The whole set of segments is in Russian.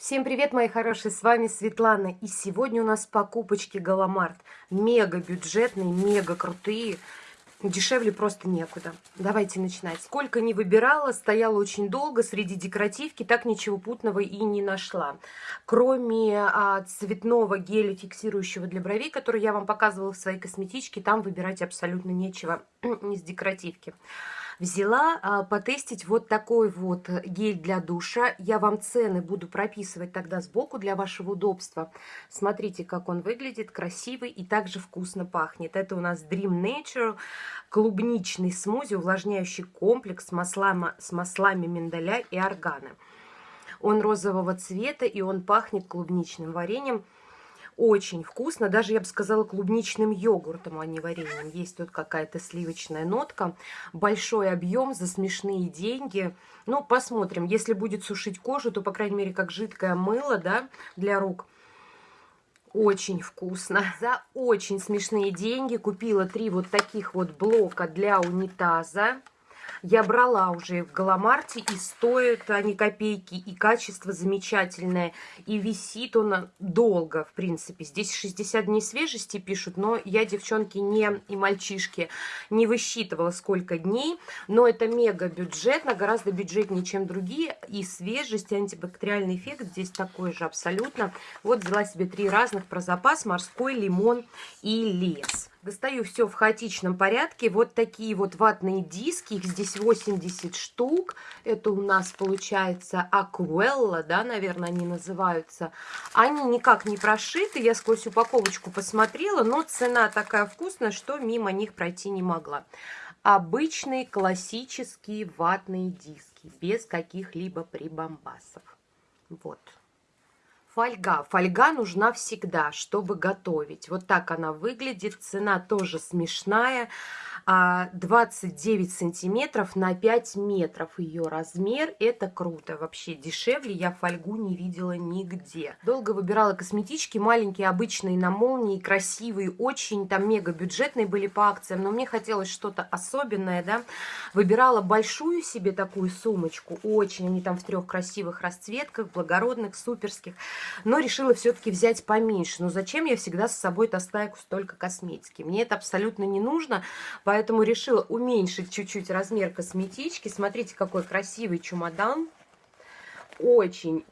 Всем привет, мои хорошие, с вами Светлана. И сегодня у нас покупочки Галамарт. Мега бюджетные, мега крутые. Дешевле просто некуда. Давайте начинать. Сколько не выбирала, стояла очень долго среди декоративки, так ничего путного и не нашла. Кроме а, цветного геля, фиксирующего для бровей, который я вам показывала в своей косметичке, там выбирать абсолютно нечего из декоративки. Взяла а, потестить вот такой вот гель для душа. Я вам цены буду прописывать тогда сбоку для вашего удобства. Смотрите, как он выглядит, красивый и также вкусно пахнет. Это у нас Dream Nature клубничный смузи, увлажняющий комплекс с маслами, с маслами миндаля и органы. Он розового цвета и он пахнет клубничным вареньем. Очень вкусно, даже, я бы сказала, клубничным йогуртом, а не вареньем. Есть тут какая-то сливочная нотка. Большой объем за смешные деньги. Ну, посмотрим. Если будет сушить кожу, то, по крайней мере, как жидкое мыло, да, для рук. Очень вкусно. За очень смешные деньги купила три вот таких вот блока для унитаза. Я брала уже в Галамарте, и стоят они копейки, и качество замечательное, и висит он долго, в принципе. Здесь 60 дней свежести пишут, но я, девчонки, не и мальчишки, не высчитывала, сколько дней. Но это мега бюджетно, гораздо бюджетнее, чем другие. И свежесть, и антибактериальный эффект здесь такой же абсолютно. Вот взяла себе три разных про запас, морской, лимон и лес. Достаю все в хаотичном порядке. Вот такие вот ватные диски. Их здесь 80 штук. Это у нас получается Аквелла, да, наверное, они называются. Они никак не прошиты. Я сквозь упаковочку посмотрела, но цена такая вкусная, что мимо них пройти не могла. Обычные классические ватные диски, без каких-либо прибамбасов. Вот. Фольга. Фольга нужна всегда, чтобы готовить. Вот так она выглядит. Цена тоже смешная. 29 а, сантиметров на 5 метров ее размер. Это круто. Вообще дешевле я фольгу не видела нигде. Долго выбирала косметички. Маленькие, обычные, на молнии, красивые. Очень там мега бюджетные были по акциям. Но мне хотелось что-то особенное, да. Выбирала большую себе такую сумочку. Очень. Они там в трех красивых расцветках, благородных, суперских. Но решила все-таки взять поменьше. Но зачем я всегда с собой таскаю столько косметики? Мне это абсолютно не нужно. Поэтому решила уменьшить чуть-чуть размер косметички. Смотрите, какой красивый чемодан. Очень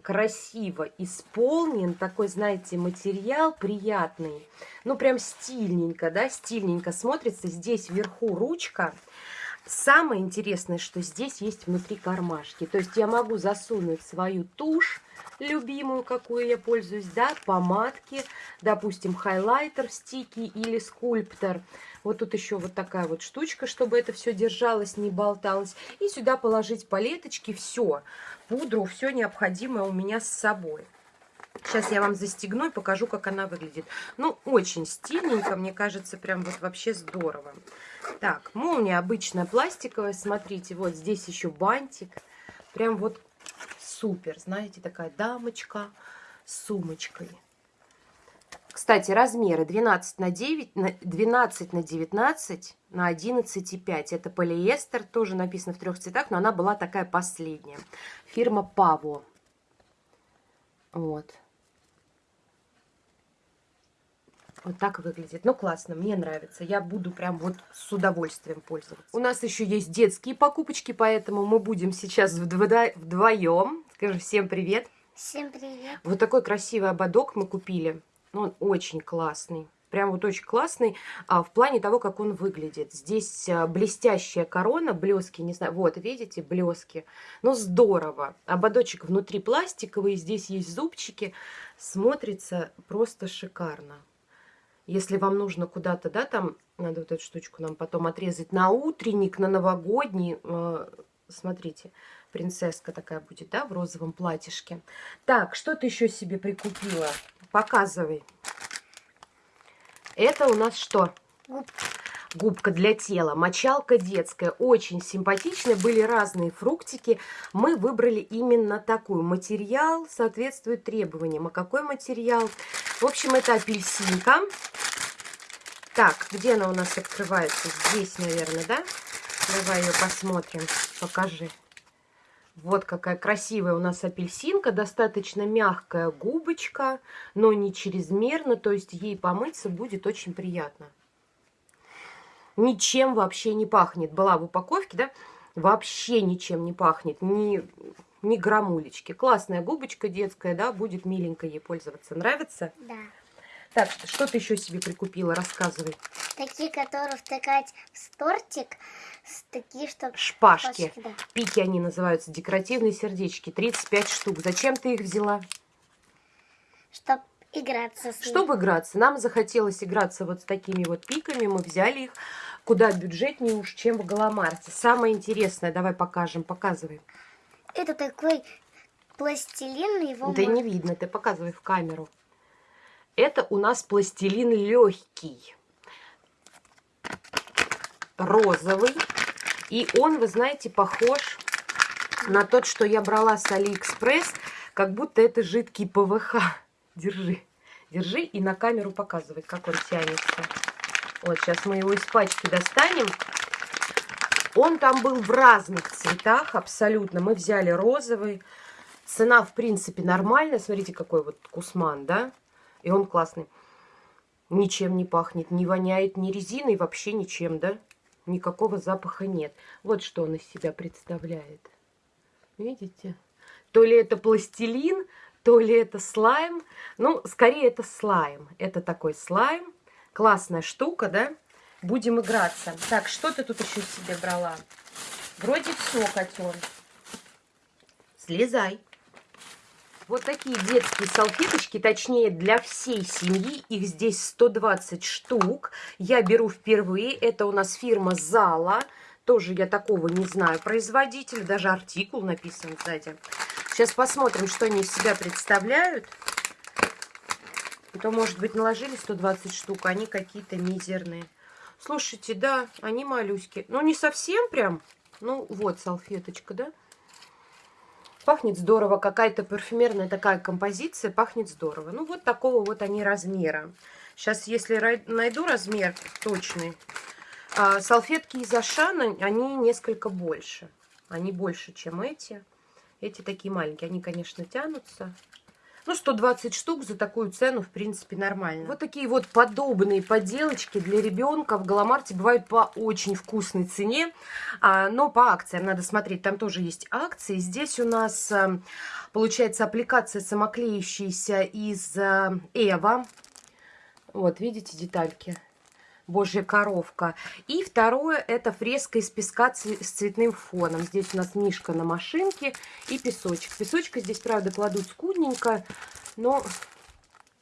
красиво исполнен, такой, знаете, материал приятный, ну, прям стильненько, да, стильненько смотрится. Здесь вверху ручка, Самое интересное, что здесь есть внутри кармашки. То есть я могу засунуть свою тушь, любимую, какую я пользуюсь, да, помадки, допустим, хайлайтер, стики или скульптор. Вот тут еще вот такая вот штучка, чтобы это все держалось, не болталось. И сюда положить палеточки, все, пудру, все необходимое у меня с собой. Сейчас я вам застегну и покажу, как она выглядит. Ну, очень стильненько, мне кажется, прям вот вообще здорово. Так, молния обычная пластиковая, смотрите, вот здесь еще бантик. Прям вот супер, знаете, такая дамочка с сумочкой. Кстати, размеры 12 на 9, 12 на 19 на 11,5. Это полиэстер, тоже написано в трех цветах, но она была такая последняя. Фирма Паво. Вот. Вот так выглядит. Ну, классно, мне нравится. Я буду прям вот с удовольствием пользоваться. У нас еще есть детские покупочки, поэтому мы будем сейчас вдво вдвоем. Скажи всем привет. Всем привет. Вот такой красивый ободок мы купили. Он очень классный. Прям вот очень классный а, в плане того, как он выглядит. Здесь а, блестящая корона, блески, не знаю, вот, видите, блески. Ну, здорово. Ободочек внутри пластиковый, здесь есть зубчики. Смотрится просто шикарно. Если вам нужно куда-то, да, там, надо вот эту штучку нам потом отрезать на утренник, на новогодний, э, смотрите, принцесска такая будет, да, в розовом платьишке. Так, что ты еще себе прикупила? Показывай. Это у нас что? Губка. Губка для тела, мочалка детская, очень симпатичная, были разные фруктики. Мы выбрали именно такую. Материал соответствует требованиям. А какой материал? В общем, это апельсинка. Так, где она у нас открывается? Здесь, наверное, да? Давай ее посмотрим. Покажи. Вот какая красивая у нас апельсинка, достаточно мягкая губочка, но не чрезмерно, то есть ей помыться будет очень приятно. Ничем вообще не пахнет. Была в упаковке, да? Вообще ничем не пахнет, ни, ни грамулечки. Классная губочка детская, да, будет миленько ей пользоваться. Нравится? Да. Так, что ты еще себе прикупила? Рассказывай. Такие, которые втыкать в тортик, такие, что... Шпажки. Шпажки, да. Пики они называются, декоративные сердечки. 35 штук. Зачем ты их взяла? Чтоб играться с ним. Чтобы играться. Нам захотелось играться вот с такими вот пиками. Мы взяли их куда бюджетнее уж, чем в Галамарте. Самое интересное, давай покажем, показывай. Это такой пластилин, его Да можно- не видно, ты показывай в камеру. Это у нас пластилин легкий, розовый. И он, вы знаете, похож на тот, что я брала с Алиэкспресс, как будто это жидкий ПВХ. Держи, держи и на камеру показывай, как он тянется. Вот, сейчас мы его из пачки достанем. Он там был в разных цветах абсолютно. Мы взяли розовый. Цена, в принципе, нормальная. Смотрите, какой вот кусман, да? И он классный. Ничем не пахнет, не воняет ни резиной, вообще ничем, да? Никакого запаха нет. Вот что он из себя представляет. Видите? То ли это пластилин, то ли это слайм. Ну, скорее это слайм. Это такой слайм. Классная штука, да? Будем играться. Так, что ты тут еще себе брала? Вроде все, котен. Слезай. Вот такие детские салфеточки, точнее для всей семьи. Их здесь 120 штук. Я беру впервые. Это у нас фирма Зала. Тоже я такого не знаю производителя. Даже артикул написан сзади. Сейчас посмотрим, что они из себя представляют. А то, может быть, наложили 120 штук, а они какие-то мизерные. Слушайте, да, они малюськи. Ну, не совсем прям. Ну, вот салфеточка, да? Пахнет здорово. Какая-то парфюмерная такая композиция. Пахнет здорово. Ну, вот такого вот они размера. Сейчас, если найду размер точный. а, салфетки из Ашана, они несколько больше. Они больше, чем эти. Эти такие маленькие. Они, конечно, тянутся. Ну, 120 штук за такую цену, в принципе, нормально. Вот такие вот подобные поделочки для ребенка в Галамарте бывают по очень вкусной цене, а, но по акциям надо смотреть. Там тоже есть акции. Здесь у нас, а, получается, аппликация самоклеющаяся из а, Эва. Вот, видите детальки? Божья коровка. И второе, это фреска из песка с цветным фоном. Здесь у нас мишка на машинке и песочек. Песочка здесь, правда, кладут скудненько, но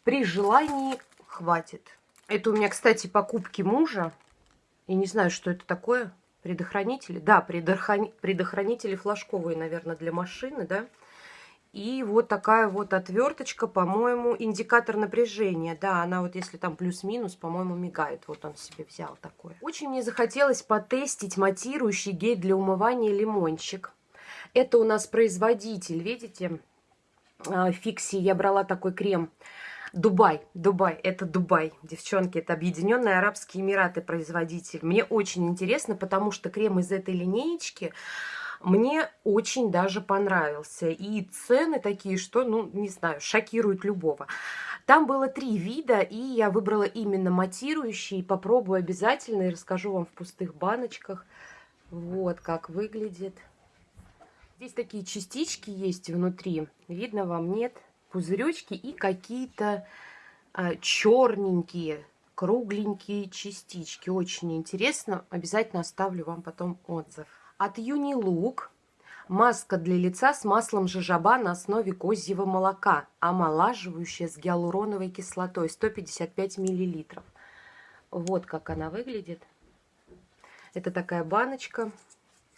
при желании хватит. Это у меня, кстати, покупки мужа. Я не знаю, что это такое. Предохранители? Да, предохрани- предохранители флажковые, наверное, для машины, да. И вот такая вот отверточка, по-моему, индикатор напряжения. Да, она вот если там плюс-минус, по-моему, мигает. Вот он себе взял такое. Очень мне захотелось потестить матирующий гель для умывания лимончик. Это у нас производитель, видите, а, Фикси. Я брала такой крем. Дубай, Дубай, это Дубай, девчонки, это Объединенные Арабские Эмираты производитель. Мне очень интересно, потому что крем из этой линеечки мне очень даже понравился. И цены такие, что, ну, не знаю, шокируют любого. Там было три вида, и я выбрала именно матирующий. Попробую обязательно и расскажу вам в пустых баночках. Вот как выглядит. Здесь такие частички есть внутри. Видно вам, нет? Пузыречки и какие-то а, черненькие, кругленькие частички. Очень интересно. Обязательно оставлю вам потом отзыв. От Юнилук маска для лица с маслом жожоба на основе козьего молока, омолаживающая с гиалуроновой кислотой 155 миллилитров. Вот как она выглядит. Это такая баночка.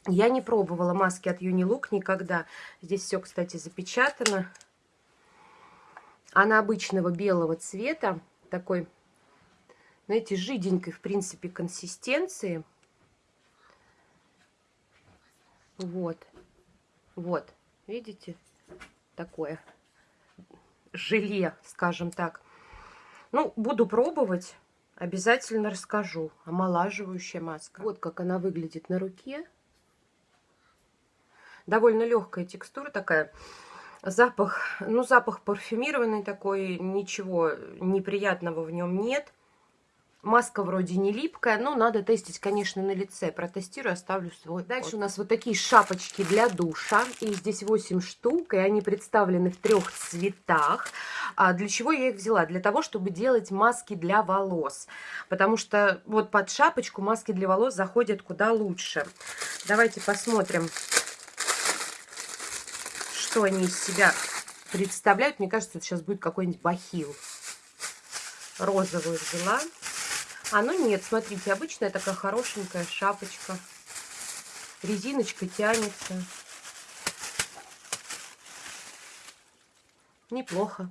Я не пробовала маски от Юнилук никогда. Здесь все, кстати, запечатано. Она обычного белого цвета. Такой, знаете, жиденькой, в принципе, консистенции. Вот. Вот. Видите? Такое желе, скажем так. Ну, буду пробовать. Обязательно расскажу. Омолаживающая маска. Вот как она выглядит на руке. Довольно легкая текстура такая. Запах, ну, запах парфюмированный такой, ничего неприятного в нем нет. Маска вроде не липкая, но надо тестить, конечно, на лице. Протестирую, оставлю свой. Дальше вот. у нас вот такие шапочки для душа. И здесь 8 штук, и они представлены в трех цветах. А для чего я их взяла? Для того, чтобы делать маски для волос. Потому что вот под шапочку маски для волос заходят куда лучше. Давайте посмотрим, что они из себя представляют. Мне кажется, это сейчас будет какой-нибудь бахил. Розовую взяла. А ну нет, смотрите, обычная такая хорошенькая шапочка. Резиночка тянется. Неплохо.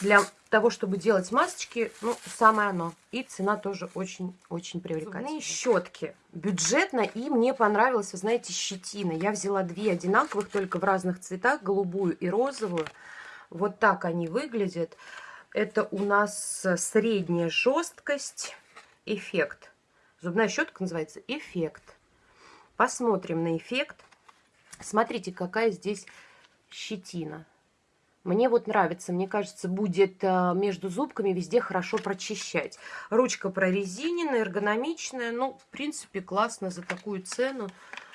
Для того, чтобы делать масочки, ну, самое оно. И цена тоже очень-очень привлекательная. щетки. Бюджетно, и мне понравилась, вы знаете, щетина. Я взяла две одинаковых, только в разных цветах, голубую и розовую. Вот так они выглядят. Это у нас средняя жесткость, эффект. Зубная щетка называется эффект. Посмотрим на эффект. Смотрите, какая здесь щетина. Мне вот нравится, мне кажется, будет э, между зубками везде хорошо прочищать. Ручка прорезиненная, эргономичная. Ну, в принципе, классно за такую цену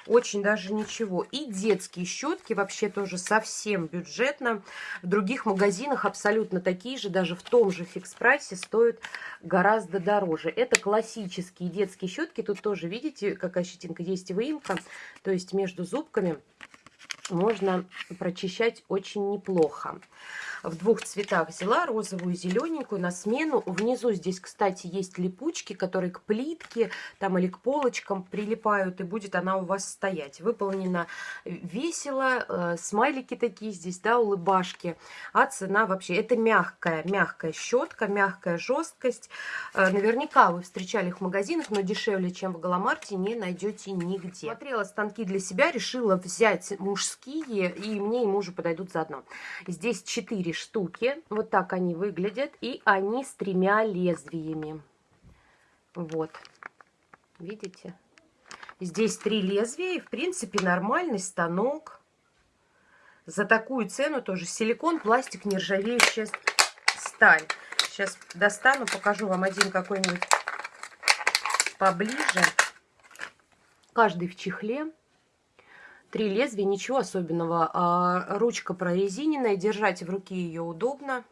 очень даже ничего. И детские щетки вообще тоже совсем бюджетно. В других магазинах абсолютно такие же, даже в том же фикс-прайсе стоят гораздо дороже. Это классические детские щетки. Тут тоже, видите, какая щетинка есть выемка. То есть между зубками можно прочищать очень неплохо в двух цветах взяла, розовую и зелененькую на смену. Внизу здесь, кстати, есть липучки, которые к плитке там или к полочкам прилипают, и будет она у вас стоять. Выполнена весело, э, смайлики такие здесь, да, улыбашки. А цена вообще, это мягкая, мягкая щетка, мягкая жесткость. Э, наверняка вы встречали их в магазинах, но дешевле, чем в Галамарте, не найдете нигде. Смотрела станки для себя, решила взять мужские, и мне и мужу подойдут заодно. Здесь 4 штуки. Вот так они выглядят. И они с тремя лезвиями. Вот. Видите? Здесь три лезвия. И, в принципе, нормальный станок. За такую цену тоже силикон, пластик, нержавеющая сталь. Сейчас достану, покажу вам один какой-нибудь поближе. Каждый в чехле. Три лезвия, ничего особенного. А, ручка прорезиненная, держать в руке ее удобно.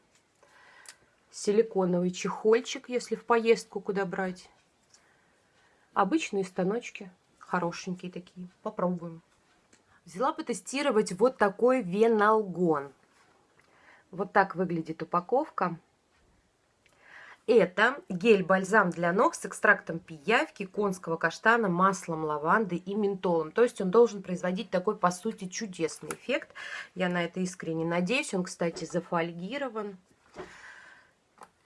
Силиконовый чехольчик, если в поездку куда брать. Обычные станочки, хорошенькие такие. Попробуем. Взяла потестировать вот такой веналгон. Вот так выглядит упаковка. Это гель-бальзам для ног с экстрактом пиявки, конского каштана, маслом лаванды и ментолом. То есть он должен производить такой, по сути, чудесный эффект. Я на это искренне надеюсь. Он, кстати, зафольгирован.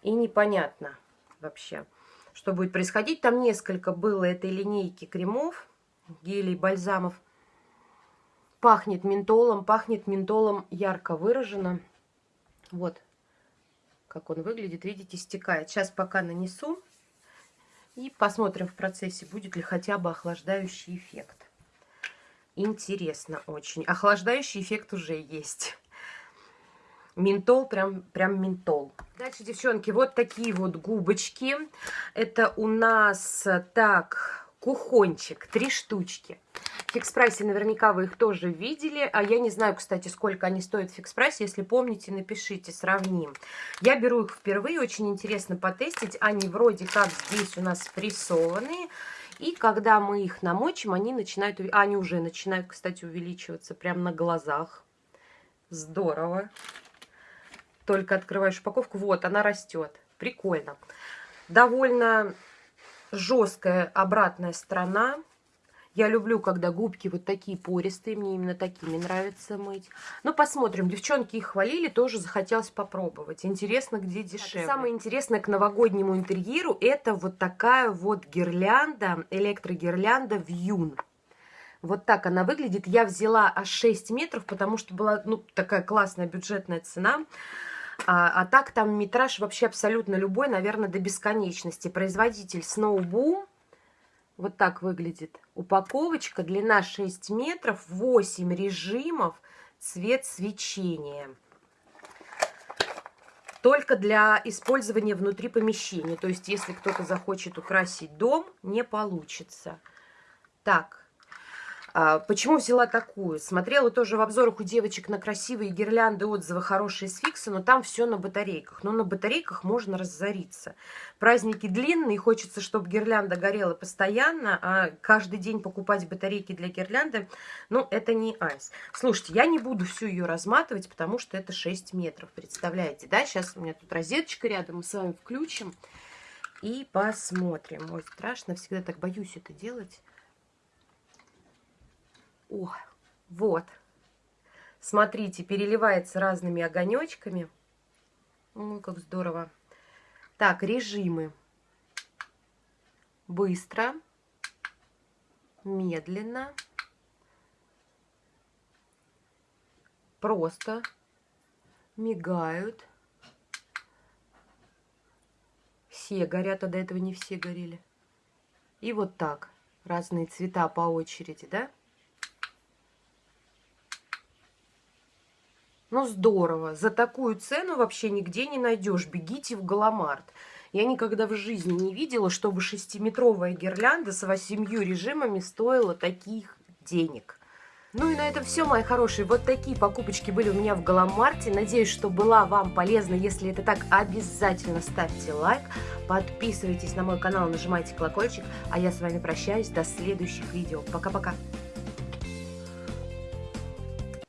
И непонятно вообще, что будет происходить. Там несколько было этой линейки кремов, гелей, бальзамов. Пахнет ментолом, пахнет ментолом ярко выражено. Вот, как он выглядит. Видите, стекает. Сейчас пока нанесу. И посмотрим в процессе, будет ли хотя бы охлаждающий эффект. Интересно очень. Охлаждающий эффект уже есть. Ментол, прям, прям ментол. Дальше, девчонки, вот такие вот губочки. Это у нас так кухончик, три штучки. В фикс-прайсе наверняка вы их тоже видели. А я не знаю, кстати, сколько они стоят в фикс-прайсе. Если помните, напишите, сравним. Я беру их впервые. Очень интересно потестить. Они вроде как здесь у нас прессованные. И когда мы их намочим, они начинают... Они уже начинают, кстати, увеличиваться прямо на глазах. Здорово. Только открываешь упаковку. Вот, она растет. Прикольно. Довольно жесткая обратная сторона. Я люблю, когда губки вот такие пористые, мне именно такими нравится мыть. Ну, посмотрим. Девчонки их хвалили, тоже захотелось попробовать. Интересно, где дешевле. А самое интересное к новогоднему интерьеру, это вот такая вот гирлянда, электрогирлянда Вьюн. Вот так она выглядит. Я взяла аж 6 метров, потому что была ну, такая классная бюджетная цена. А, а так там метраж вообще абсолютно любой, наверное, до бесконечности. Производитель Snowboom. Вот так выглядит упаковочка. Длина 6 метров, 8 режимов, цвет свечения. Только для использования внутри помещения. То есть, если кто-то захочет украсить дом, не получится. Так, почему взяла такую? Смотрела тоже в обзорах у девочек на красивые гирлянды, отзывы хорошие с фикса, но там все на батарейках. Но на батарейках можно разориться. Праздники длинные, хочется, чтобы гирлянда горела постоянно, а каждый день покупать батарейки для гирлянды, ну, это не айс. Слушайте, я не буду всю ее разматывать, потому что это 6 метров, представляете, да? Сейчас у меня тут розеточка рядом, мы с вами включим и посмотрим. Ой, страшно, всегда так боюсь это делать. О, вот. Смотрите, переливается разными огонечками. Ой, как здорово. Так, режимы. Быстро. Медленно. Просто. Мигают. Все горят, а до этого не все горели. И вот так. Разные цвета по очереди, да? Ну, здорово. За такую цену вообще нигде не найдешь. Бегите в Галамарт. Я никогда в жизни не видела, чтобы шестиметровая гирлянда с восемью режимами стоила таких денег. Ну и на этом все, мои хорошие. Вот такие покупочки были у меня в Галамарте. Надеюсь, что была вам полезна. Если это так, обязательно ставьте лайк. Подписывайтесь на мой канал, нажимайте колокольчик. А я с вами прощаюсь. До следующих видео. Пока-пока.